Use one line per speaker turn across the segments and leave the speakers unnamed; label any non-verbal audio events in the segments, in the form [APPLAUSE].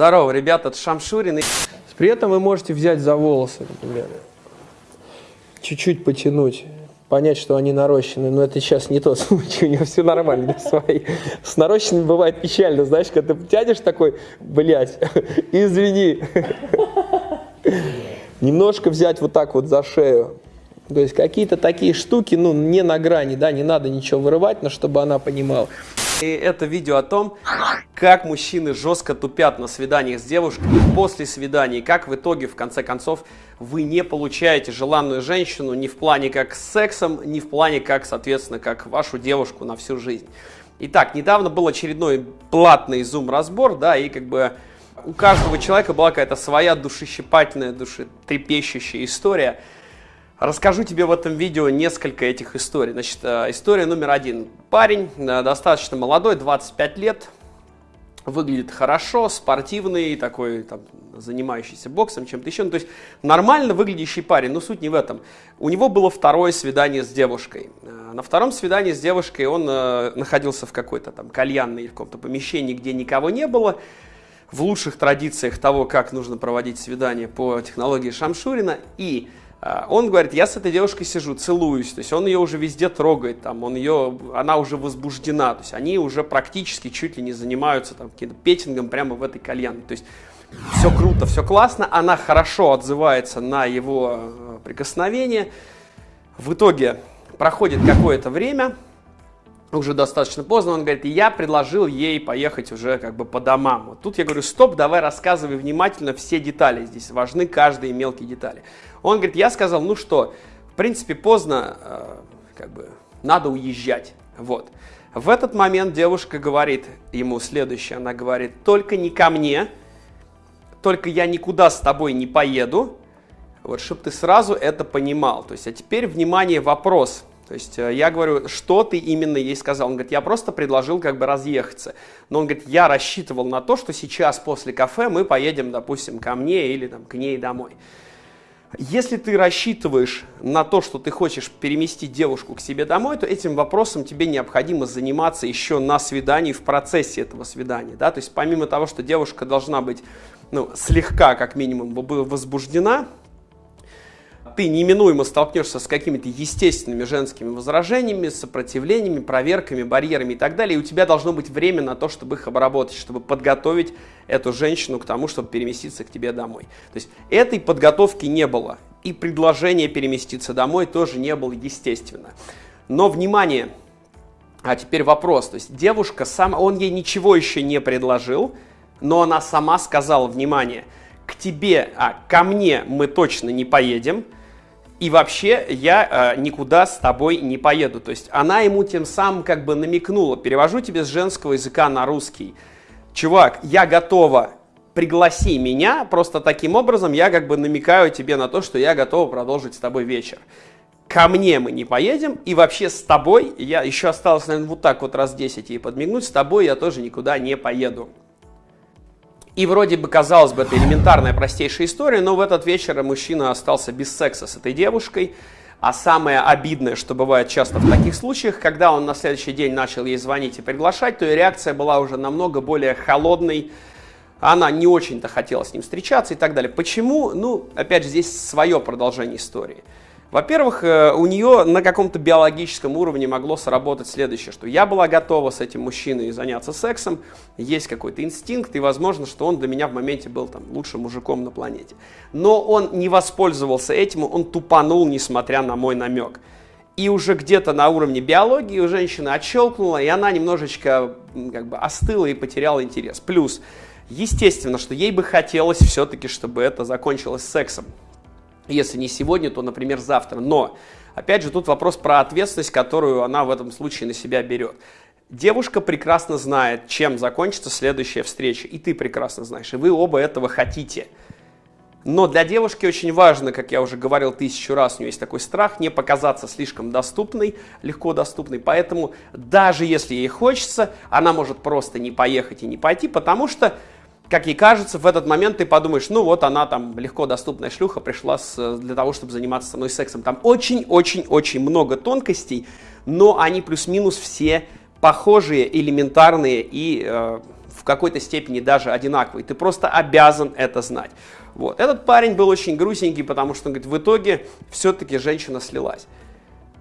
Здорово, ребята, это Шамшурин.
При этом вы можете взять за волосы, например, чуть-чуть потянуть, понять, что они нарощены, но это сейчас не тот [LAUGHS] случай, у него все нормально свои. С нарощенными бывает печально, знаешь, когда ты тянешь такой, блядь, [LAUGHS] извини. Немножко взять вот так вот за шею. То есть какие-то такие штуки, ну, не на грани, да, не надо ничего вырывать, но чтобы она понимала.
И это видео о том, как мужчины жестко тупят на свиданиях с девушками после свиданий, как в итоге, в конце концов, вы не получаете желанную женщину ни в плане как с сексом, ни в плане как, соответственно, как вашу девушку на всю жизнь. Итак, недавно был очередной платный зум-разбор, да, и как бы у каждого человека была какая-то своя душещипательная, душетрепещущая история – Расскажу тебе в этом видео несколько этих историй. Значит, э, история номер один. Парень, э, достаточно молодой, 25 лет, выглядит хорошо, спортивный, такой, там, занимающийся боксом, чем-то еще. Ну, то есть нормально выглядящий парень, но суть не в этом. У него было второе свидание с девушкой. Э, на втором свидании с девушкой он находился в какой-то там кальянной или в каком-то помещении, где никого не было. В лучших традициях того, как нужно проводить свидание по технологии Шамшурина. И он говорит, я с этой девушкой сижу, целуюсь, то есть он ее уже везде трогает, там, он ее, она уже возбуждена, то есть они уже практически чуть ли не занимаются там каким-то петингом прямо в этой кальянной, то есть все круто, все классно, она хорошо отзывается на его э, прикосновение, в итоге проходит какое-то время, уже достаточно поздно, он говорит, я предложил ей поехать уже как бы по домам. Вот тут я говорю, стоп, давай рассказывай внимательно все детали, здесь важны каждые мелкие детали. Он говорит, я сказал, ну что, в принципе поздно, э, как бы надо уезжать, вот. В этот момент девушка говорит ему следующее, она говорит, только не ко мне, только я никуда с тобой не поеду, вот, чтобы ты сразу это понимал. То есть, а теперь, внимание, вопрос – то есть э, я говорю, что ты именно ей сказал? Он говорит, я просто предложил как бы разъехаться. Но он говорит, я рассчитывал на то, что сейчас после кафе мы поедем, допустим, ко мне или там, к ней домой. Если ты рассчитываешь на то, что ты хочешь переместить девушку к себе домой, то этим вопросом тебе необходимо заниматься еще на свидании, в процессе этого свидания. Да? То есть помимо того, что девушка должна быть ну, слегка, как минимум, возбуждена, ты неминуемо столкнешься с какими-то естественными женскими возражениями, сопротивлениями, проверками, барьерами и так далее, и у тебя должно быть время на то, чтобы их обработать, чтобы подготовить эту женщину к тому, чтобы переместиться к тебе домой. То есть этой подготовки не было, и предложение переместиться домой тоже не было естественно. Но, внимание, а теперь вопрос, то есть девушка сама, он ей ничего еще не предложил, но она сама сказала, внимание, к тебе, а ко мне мы точно не поедем, и вообще я э, никуда с тобой не поеду. То есть она ему тем самым как бы намекнула, перевожу тебе с женского языка на русский. Чувак, я готова, пригласи меня, просто таким образом я как бы намекаю тебе на то, что я готова продолжить с тобой вечер. Ко мне мы не поедем, и вообще с тобой, я еще осталось, наверное, вот так вот раз 10 ей подмигнуть, с тобой я тоже никуда не поеду. И вроде бы, казалось бы, это элементарная, простейшая история, но в этот вечер мужчина остался без секса с этой девушкой. А самое обидное, что бывает часто в таких случаях, когда он на следующий день начал ей звонить и приглашать, то и реакция была уже намного более холодной. Она не очень-то хотела с ним встречаться и так далее. Почему? Ну, опять же, здесь свое продолжение истории. Во-первых, э, у нее на каком-то биологическом уровне могло сработать следующее, что я была готова с этим мужчиной заняться сексом, есть какой-то инстинкт, и возможно, что он для меня в моменте был там лучшим мужиком на планете. Но он не воспользовался этим, он тупанул, несмотря на мой намек. И уже где-то на уровне биологии у женщины отщелкнула, и она немножечко как бы остыла и потеряла интерес. Плюс, естественно, что ей бы хотелось все-таки, чтобы это закончилось сексом. Если не сегодня, то, например, завтра. Но, опять же, тут вопрос про ответственность, которую она в этом случае на себя берет. Девушка прекрасно знает, чем закончится следующая встреча, и ты прекрасно знаешь, и вы оба этого хотите. Но для девушки очень важно, как я уже говорил тысячу раз, у нее есть такой страх, не показаться слишком доступной, легко доступной. Поэтому даже если ей хочется, она может просто не поехать и не пойти, потому что как ей кажется, в этот момент ты подумаешь, ну вот она там легко доступная шлюха пришла с, для того, чтобы заниматься со мной сексом. Там очень-очень-очень много тонкостей, но они плюс-минус все похожие, элементарные и э, в какой-то степени даже одинаковые. Ты просто обязан это знать. Вот. Этот парень был очень грустненький, потому что он говорит, в итоге все-таки женщина слилась.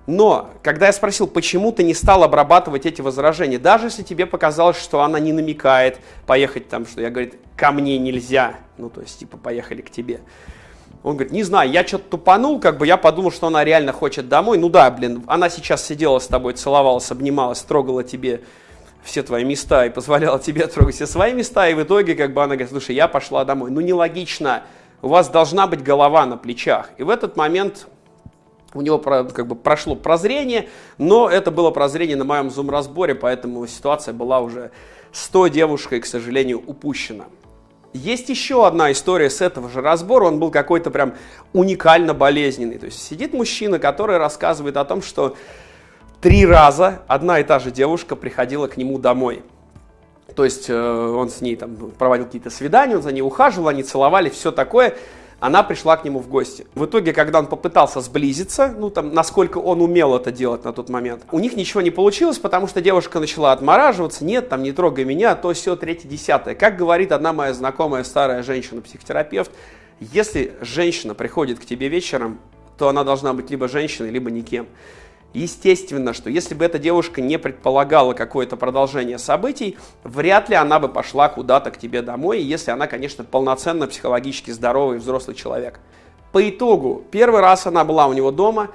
Но, когда я спросил, почему ты не стал обрабатывать эти возражения, даже если тебе показалось, что она не намекает поехать там, что я, говорит, ко мне нельзя, ну, то есть, типа, поехали к тебе. Он говорит, не знаю, я что-то тупанул, как бы я подумал, что она реально хочет домой. Ну да, блин, она сейчас сидела с тобой, целовалась, обнималась, трогала тебе все твои места и позволяла тебе трогать все свои места, и в итоге как бы она говорит, слушай, я пошла домой. Ну нелогично, у вас должна быть голова на плечах. И в этот момент у него как бы прошло прозрение, но это было прозрение на моем зум-разборе, поэтому ситуация была уже с той девушкой, к сожалению, упущена. Есть еще одна история с этого же разбора, он был какой-то прям уникально болезненный. То есть сидит мужчина, который рассказывает о том, что три раза одна и та же девушка приходила к нему домой. То есть э, он с ней там проводил какие-то свидания, он за ней ухаживал, они целовали, все такое она пришла к нему в гости. В итоге, когда он попытался сблизиться, ну там, насколько он умел это делать на тот момент, у них ничего не получилось, потому что девушка начала отмораживаться, нет, там, не трогай меня, то все, третье, десятое. Как говорит одна моя знакомая старая женщина-психотерапевт, если женщина приходит к тебе вечером, то она должна быть либо женщиной, либо никем. Естественно, что если бы эта девушка не предполагала какое-то продолжение событий, вряд ли она бы пошла куда-то к тебе домой, если она, конечно, полноценно психологически здоровый взрослый человек. По итогу, первый раз она была у него дома,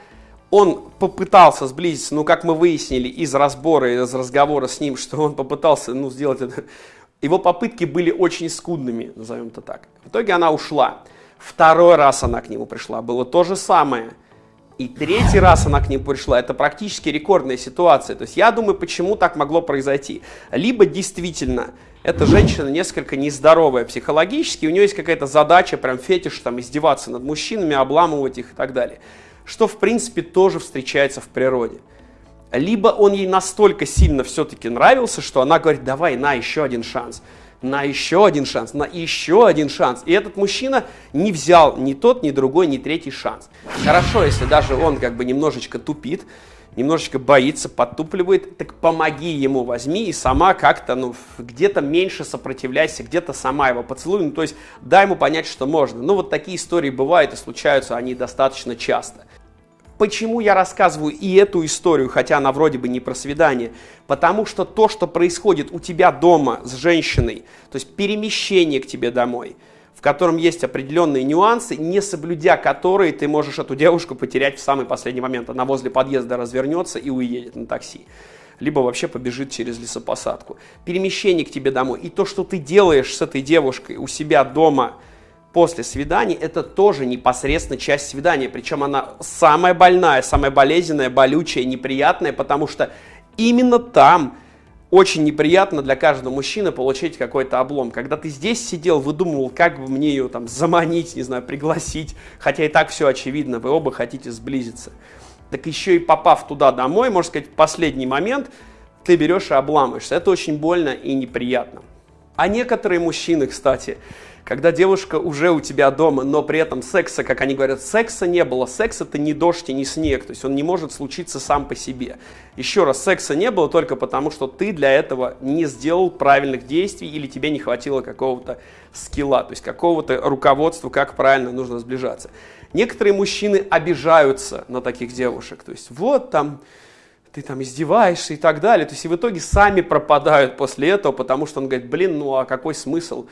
он попытался сблизиться, ну, как мы выяснили из разбора, из разговора с ним, [LAUGHS] что он попытался, ну, сделать это, его попытки были очень скудными, назовем это так. В итоге она ушла. Второй раз она к нему пришла, было то же самое – и третий раз она к ним пришла. Это практически рекордная ситуация. То есть я думаю, почему так могло произойти. Либо действительно эта женщина несколько нездоровая психологически, у нее есть какая-то задача, прям фетиш, там, издеваться над мужчинами, обламывать их и так далее. Что, в принципе, тоже встречается в природе. Либо он ей настолько сильно все-таки нравился, что она говорит, давай, на, еще один шанс на еще один шанс, на еще один шанс. И этот мужчина не взял ни тот, ни другой, ни третий шанс. Хорошо, если даже он как бы немножечко тупит, немножечко боится, подтупливает, так помоги ему, возьми и сама как-то, ну, где-то меньше сопротивляйся, где-то сама его поцелуй, ну, то есть дай ему понять, что можно. Ну, вот такие истории бывают и случаются они достаточно часто. Почему я рассказываю и эту историю, хотя она вроде бы не про свидание? Потому что то, что происходит у тебя дома с женщиной, то есть перемещение к тебе домой, в котором есть определенные нюансы, не соблюдя которые ты можешь эту девушку потерять в самый последний момент. Она возле подъезда развернется и уедет на такси либо вообще побежит через лесопосадку. Перемещение к тебе домой и то, что ты делаешь с этой девушкой у себя дома – после свидания, это тоже непосредственно часть свидания. Причем она самая больная, самая болезненная, болючая, неприятная, потому что именно там очень неприятно для каждого мужчины получить какой-то облом. Когда ты здесь сидел, выдумывал, как бы мне ее там заманить, не знаю, пригласить, хотя и так все очевидно, вы оба хотите сблизиться. Так еще и попав туда домой, можно сказать, последний момент, ты берешь и обламываешься. Это очень больно и неприятно. А некоторые мужчины, кстати, когда девушка уже у тебя дома, но при этом секса, как они говорят, секса не было. Секс это не дождь и не снег, то есть он не может случиться сам по себе. Еще раз, секса не было только потому, что ты для этого не сделал правильных действий или тебе не хватило какого-то скилла, то есть какого-то руководства, как правильно нужно сближаться. Некоторые мужчины обижаются на таких девушек, то есть вот там ты там издеваешься и так далее. То есть и в итоге сами пропадают после этого, потому что он говорит, блин, ну а какой смысл?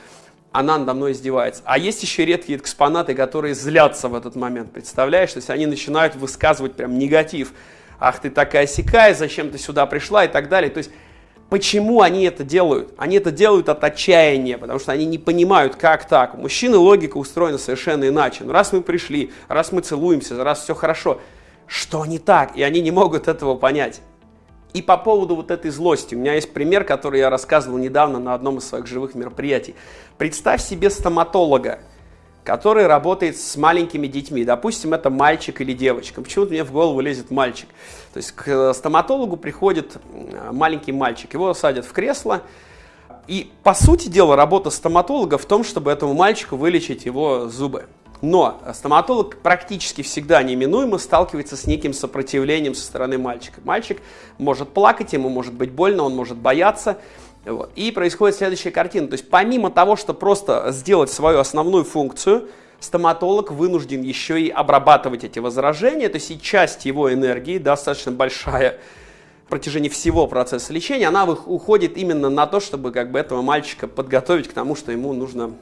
Она надо мной издевается. А есть еще редкие экспонаты, которые злятся в этот момент, представляешь? То есть они начинают высказывать прям негатив. Ах, ты такая сякая, зачем ты сюда пришла и так далее. То есть почему они это делают? Они это делают от отчаяния, потому что они не понимают, как так. У мужчины логика устроена совершенно иначе. Ну, раз мы пришли, раз мы целуемся, раз все хорошо, что не так? И они не могут этого понять. И по поводу вот этой злости, у меня есть пример, который я рассказывал недавно на одном из своих живых мероприятий. Представь себе стоматолога, который работает с маленькими детьми. Допустим, это мальчик или девочка. Почему-то мне в голову лезет мальчик. То есть к стоматологу приходит маленький мальчик, его садят в кресло, и по сути дела работа стоматолога в том, чтобы этому мальчику вылечить его зубы. Но стоматолог практически всегда неминуемо сталкивается с неким сопротивлением со стороны мальчика. Мальчик может плакать, ему может быть больно, он может бояться. Вот. И происходит следующая картина. То есть помимо того, что просто сделать свою основную функцию, стоматолог вынужден еще и обрабатывать эти возражения, то есть и часть его энергии, достаточно большая, в протяжении всего процесса лечения, она уходит именно на то, чтобы как бы этого мальчика подготовить к тому, что ему нужно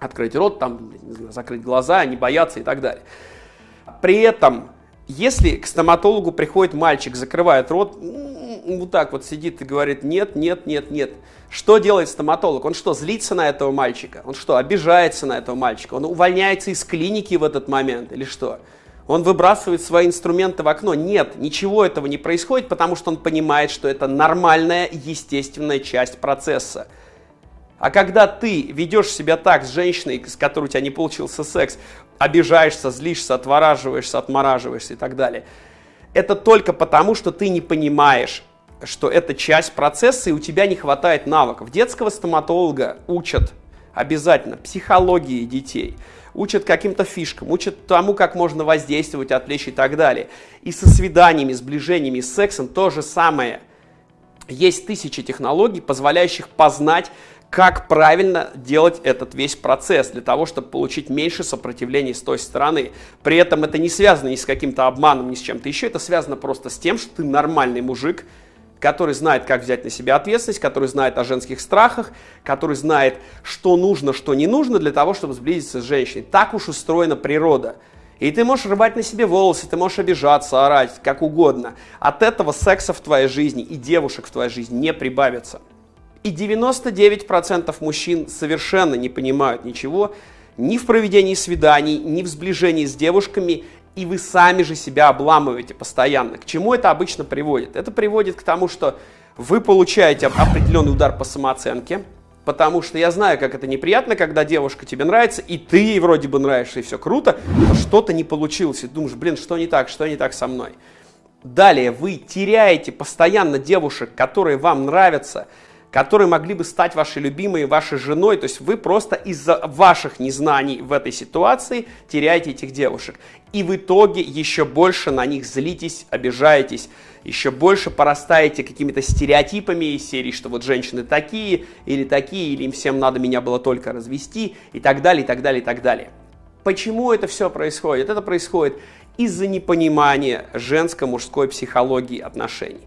открыть рот, там, знаю, закрыть глаза, не бояться и так далее. При этом, если к стоматологу приходит мальчик, закрывает рот, вот так вот сидит и говорит нет, нет, нет, нет. Что делает стоматолог? Он что, злится на этого мальчика? Он что, обижается на этого мальчика? Он увольняется из клиники в этот момент или что? Он выбрасывает свои инструменты в окно? Нет, ничего этого не происходит, потому что он понимает, что это нормальная, естественная часть процесса. А когда ты ведешь себя так с женщиной, с которой у тебя не получился секс, обижаешься, злишься, отвораживаешься, отмораживаешься и так далее, это только потому, что ты не понимаешь, что это часть процесса, и у тебя не хватает навыков. Детского стоматолога учат обязательно психологии детей, учат каким-то фишкам, учат тому, как можно воздействовать, отвлечь и так далее. И со свиданиями, сближениями, с сексом то же самое. Есть тысячи технологий, позволяющих познать, как правильно делать этот весь процесс для того, чтобы получить меньше сопротивления с той стороны. При этом это не связано ни с каким-то обманом, ни с чем-то еще, это связано просто с тем, что ты нормальный мужик, который знает, как взять на себя ответственность, который знает о женских страхах, который знает, что нужно, что не нужно для того, чтобы сблизиться с женщиной. Так уж устроена природа. И ты можешь рвать на себе волосы, ты можешь обижаться, орать, как угодно. От этого секса в твоей жизни и девушек в твоей жизни не прибавится. И 99% мужчин совершенно не понимают ничего ни в проведении свиданий, ни в сближении с девушками, и вы сами же себя обламываете постоянно. К чему это обычно приводит? Это приводит к тому, что вы получаете определенный удар по самооценке, потому что я знаю, как это неприятно, когда девушка тебе нравится, и ты ей вроде бы нравишься, и все круто, но что-то не получилось, и думаешь, блин, что не так, что не так со мной. Далее вы теряете постоянно девушек, которые вам нравятся, которые могли бы стать вашей любимой, вашей женой. То есть вы просто из-за ваших незнаний в этой ситуации теряете этих девушек. И в итоге еще больше на них злитесь, обижаетесь, еще больше порастаете какими-то стереотипами из серии, что вот женщины такие или такие, или им всем надо меня было только развести и так далее, и так далее, и так далее. Почему это все происходит? Это происходит из-за непонимания женско-мужской психологии отношений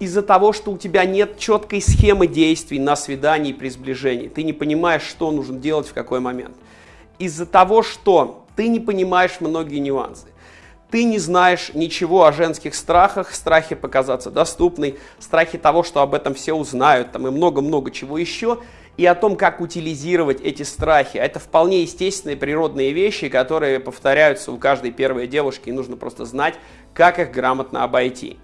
из-за того, что у тебя нет четкой схемы действий на свидании при сближении. Ты не понимаешь, что нужно делать в какой момент. Из-за того, что ты не понимаешь многие нюансы. Ты не знаешь ничего о женских страхах, страхе показаться доступной, страхе того, что об этом все узнают, там и много-много чего еще, и о том, как утилизировать эти страхи. Это вполне естественные природные вещи, которые повторяются у каждой первой девушки, и нужно просто знать, как их грамотно обойти.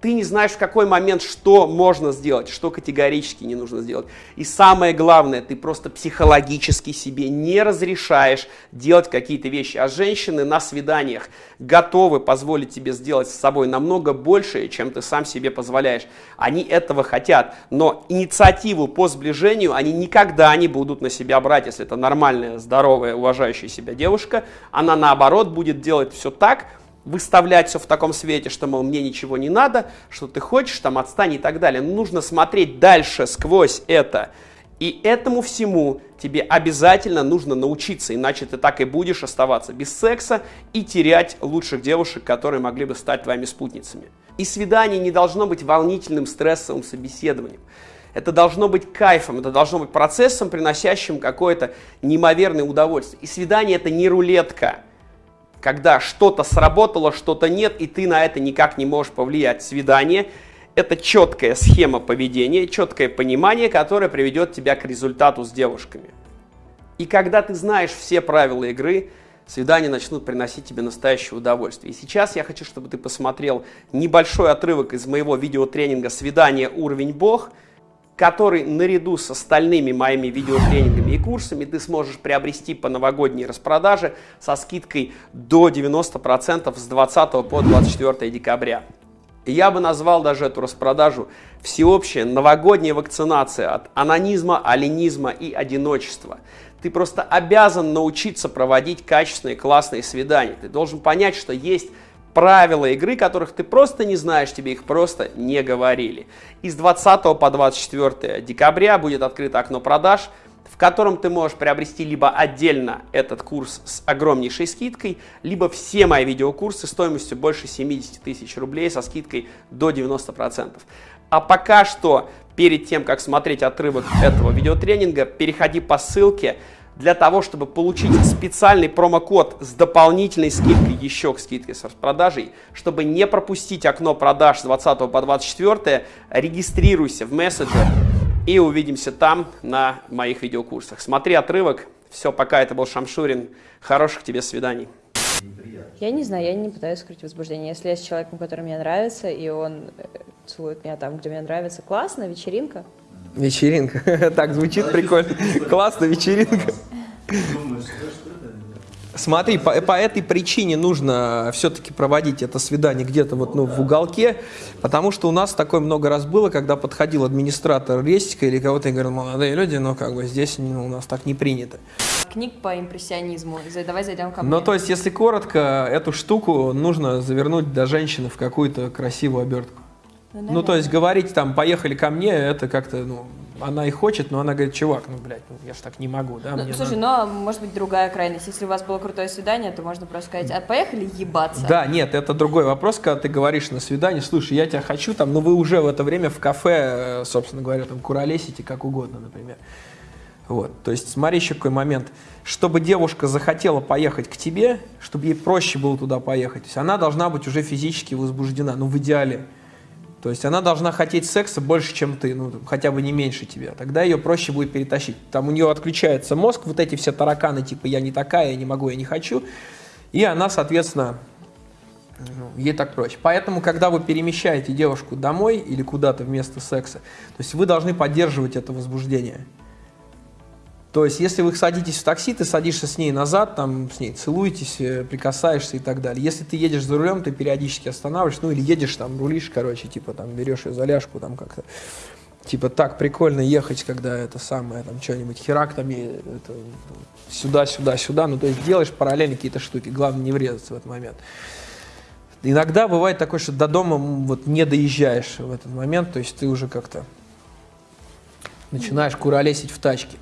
Ты не знаешь в какой момент, что можно сделать, что категорически не нужно сделать. И самое главное, ты просто психологически себе не разрешаешь делать какие-то вещи. А женщины на свиданиях готовы позволить тебе сделать с собой намного больше, чем ты сам себе позволяешь. Они этого хотят, но инициативу по сближению они никогда не будут на себя брать. Если это нормальная, здоровая, уважающая себя девушка, она наоборот будет делать все так, выставлять все в таком свете, что, мол, мне ничего не надо, что ты хочешь, там, отстань и так далее. нужно смотреть дальше, сквозь это. И этому всему тебе обязательно нужно научиться, иначе ты так и будешь оставаться без секса и терять лучших девушек, которые могли бы стать твоими спутницами. И свидание не должно быть волнительным, стрессовым собеседованием. Это должно быть кайфом, это должно быть процессом, приносящим какое-то неимоверное удовольствие. И свидание это не рулетка когда что-то сработало, что-то нет, и ты на это никак не можешь повлиять. Свидание – это четкая схема поведения, четкое понимание, которое приведет тебя к результату с девушками. И когда ты знаешь все правила игры, свидания начнут приносить тебе настоящее удовольствие. И сейчас я хочу, чтобы ты посмотрел небольшой отрывок из моего видеотренинга «Свидание. Уровень Бог», который наряду с остальными моими видеотренингами и курсами ты сможешь приобрести по новогодней распродаже со скидкой до 90% с 20 по 24 декабря. Я бы назвал даже эту распродажу всеобщая новогодняя вакцинация от анонизма, аленизма и одиночества. Ты просто обязан научиться проводить качественные классные свидания. Ты должен понять, что есть
правила игры, которых ты просто не знаешь, тебе их просто не говорили. И с 20 по 24 декабря будет открыто окно продаж, в котором ты можешь приобрести либо отдельно этот курс с огромнейшей скидкой, либо все мои видеокурсы стоимостью больше 70 тысяч рублей со скидкой до 90%. А пока что, перед тем, как смотреть отрывок этого видеотренинга, переходи по ссылке, для того, чтобы получить специальный промокод с дополнительной скидкой еще к скидке с распродажей, чтобы не пропустить окно продаж с 20 по 24, регистрируйся в мессенджер и увидимся там на моих видеокурсах. Смотри отрывок. Все, пока. Это был Шамшурин. Хороших тебе свиданий.
Я не знаю, я не пытаюсь скрыть возбуждение. Если я с человеком, который мне нравится, и он э, целует меня там, где мне нравится, классно, вечеринка.
Вечеринка. [LAUGHS] Так звучит прикольно. Классно, вечеринка. Смотри, по, по этой причине нужно все-таки проводить это свидание где-то вот ну, в уголке, потому что у нас такое много раз было, когда подходил администратор рестика или кого-то и говорил, молодые люди, но как бы здесь ну, у нас так не принято.
Книг по импрессионизму. Давай зайдем ко мне.
Ну, то есть, если коротко, эту штуку нужно завернуть до женщины в какую-то красивую обертку. Ну, ну, то есть говорить там, поехали ко мне, это как-то, ну, она и хочет, но она говорит, чувак, ну, блядь, ну, я ж так не могу, да?
Ну, слушай, надо... но может быть другая крайность. Если у вас было крутое свидание, то можно просто сказать, а поехали ебаться.
Да, нет, это другой вопрос, когда ты говоришь на свидании, слушай, я тебя хочу там, но вы уже в это время в кафе, э, собственно говоря, там куролесите как угодно, например. Вот, то есть смотри еще какой момент. Чтобы девушка захотела поехать к тебе, чтобы ей проще было туда поехать, то есть она должна быть уже физически возбуждена, ну, в идеале. То есть она должна хотеть секса больше, чем ты, ну, хотя бы не меньше тебя. Тогда ее проще будет перетащить. Там у нее отключается мозг, вот эти все тараканы, типа «я не такая, я не могу, я не хочу». И она, соответственно, ну, ей так проще. Поэтому, когда вы перемещаете девушку домой или куда-то вместо секса, то есть вы должны поддерживать это возбуждение. То есть, если вы садитесь в такси, ты садишься с ней назад, там, с ней целуетесь, э, прикасаешься и так далее. Если ты едешь за рулем, ты периодически останавливаешься, ну, или едешь, там, рулишь, короче, типа, там, берешь ее за ляжку, там, как-то. Типа, так прикольно ехать, когда это самое, там, что-нибудь, херак, там, сюда, сюда, сюда. Ну, то есть, делаешь параллельно какие-то штуки. Главное, не врезаться в этот момент. Иногда бывает такое, что до дома вот не доезжаешь в этот момент, то есть, ты уже как-то начинаешь куролесить в тачке.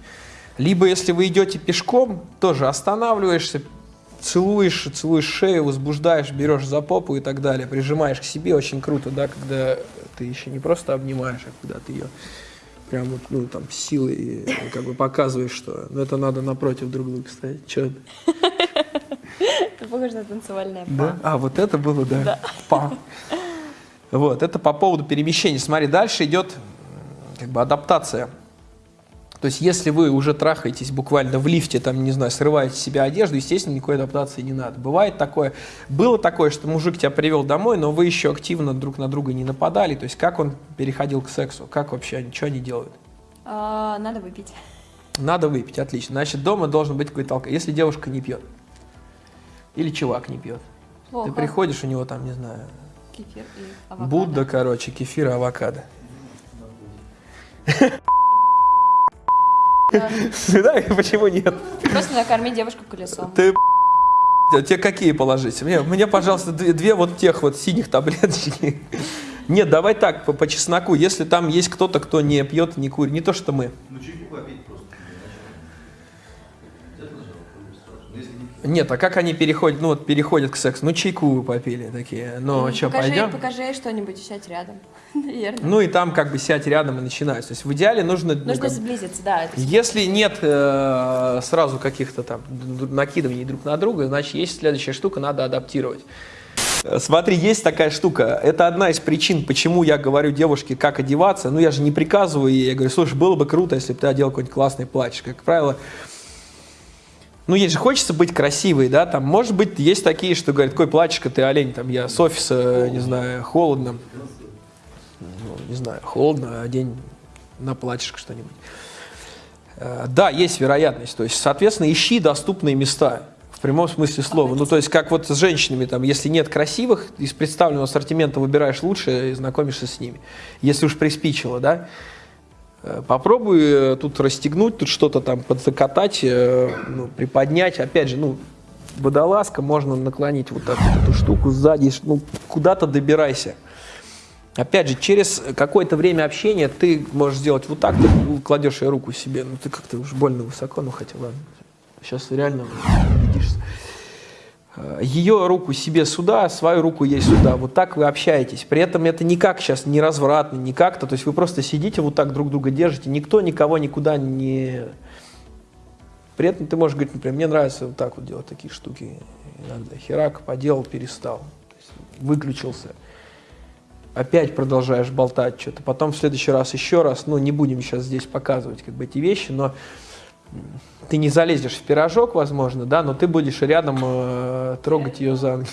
Либо, если вы идете пешком, тоже останавливаешься, целуешь, целуешь шею, возбуждаешь, берешь за попу и так далее, прижимаешь к себе. Очень круто, да, когда ты еще не просто обнимаешь, а когда ты ее прям вот, ну, там, силой как бы показываешь, что ну, это надо напротив друг друга стоять. Че
это? похоже на танцевальное па.
Да? А, вот это было, да. да. Па. Вот, это по поводу перемещения. Смотри, дальше идет как бы адаптация. То есть, если вы уже трахаетесь буквально в лифте, там, не знаю, срываете с себя одежду, естественно, никакой адаптации не надо. Бывает такое, было такое, что мужик тебя привел домой, но вы еще активно друг на друга не нападали. То есть, как он переходил к сексу? Как вообще, что они делают?
А, надо выпить.
Надо выпить, отлично. Значит, дома должен быть какой-то алкоголь. Если девушка не пьет, или чувак не пьет, Плохо. ты приходишь, у него там, не знаю,
кефир и авокадо.
Будда, короче, кефир и авокадо. Да, [LAUGHS] почему нет?
Просто накорми девушку колесом.
Ты [LAUGHS] Тебе какие положить? Мне, мне пожалуйста, две, две вот тех вот синих таблеточки. [LAUGHS] Нет, давай так, по, по чесноку. Если там есть кто-то, кто не пьет, не курит, не то, что мы. Ну, чайку попить просто. Нет, а как они переходят, ну вот переходят к сексу? Ну, чайку попили такие. Ну, ну что, пойдем?
Покажи что-нибудь, сядь рядом. [LAUGHS]
Наверное. Ну и там как бы сядь рядом и начинается. То есть в идеале нужно...
Ну, нужно
ну,
сблизиться, да.
Если нет э, сразу каких-то там накидываний друг на друга, значит есть следующая штука, надо адаптировать. Э, смотри, есть такая штука. Это одна из причин, почему я говорю девушке, как одеваться. Ну, я же не приказываю ей. Я говорю, слушай, было бы круто, если бы ты одел какой-нибудь классный платье. Как правило, ну, ей же хочется быть красивой, да, там, может быть, есть такие, что говорят, какой платьишко ты олень, там, я с офиса, не знаю, холодно, ну, не знаю, холодно, одень на платьишко что-нибудь. Э, да, есть вероятность, то есть, соответственно, ищи доступные места, в прямом смысле слова. Ну, то есть, как вот с женщинами, там, если нет красивых, из представленного ассортимента выбираешь лучшее и знакомишься с ними. Если уж приспичило, да. Э, попробуй э, тут расстегнуть, тут что-то там подзакатать, э, ну, приподнять. Опять же, ну, водолазка, можно наклонить вот так эту штуку сзади, ну, куда-то добирайся. Опять же, через какое-то время общения ты можешь сделать вот так, ты кладешь ее руку себе, ну ты как-то уж больно высоко, ну хотя ладно, сейчас реально убедишься. Ее руку себе сюда, свою руку ей сюда. Вот так вы общаетесь. При этом это никак сейчас не развратно, не как-то. То есть вы просто сидите вот так друг друга держите. Никто никого никуда не... При этом ты можешь говорить, например, мне нравится вот так вот делать такие штуки иногда. Херак поделал, перестал. Выключился опять продолжаешь болтать что-то, потом в следующий раз еще раз, ну, не будем сейчас здесь показывать как бы эти вещи, но ты не залезешь в пирожок, возможно, да, но ты будешь рядом э, трогать ее за ноги.